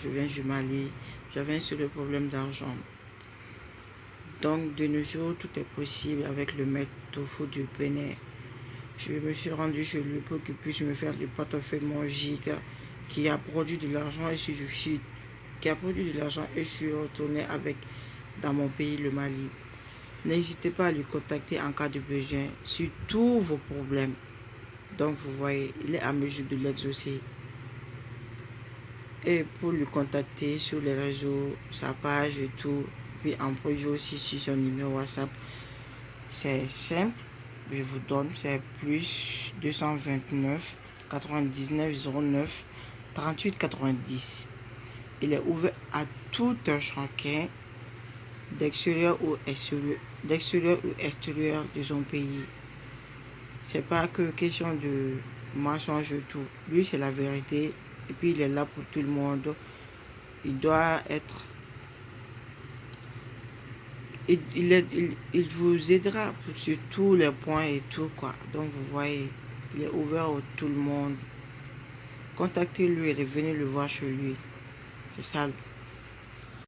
je viens du Mali, j'avais un seul problème d'argent. Donc, de nos jours, tout est possible avec le maître Tofu du Bénin. Je me suis rendu chez lui pour qu'il puisse me faire du portefeuille magique qui a produit de l'argent et je suis qui a produit de l'argent et je suis retourné avec dans mon pays, le Mali. N'hésitez pas à lui contacter en cas de besoin sur tous vos problèmes. Donc, vous voyez, il est à mesure de l'exaucer. Et pour le contacter sur les réseaux, sa page et tout, puis en privé aussi sur son numéro WhatsApp, c'est simple. Je vous donne, c'est plus 229 99 09 38 90. Il est ouvert à tout un chacun d'extérieur ou extérieur, d'extérieur ou extérieur de son pays. C'est pas que question de mensonge tout. Lui, c'est la vérité. Et puis, il est là pour tout le monde. Il doit être... Il, vous aidera sur tous les points et tout, quoi. Donc, vous voyez, il est ouvert à tout le monde. Contactez-lui et venez le voir chez lui. C'est ça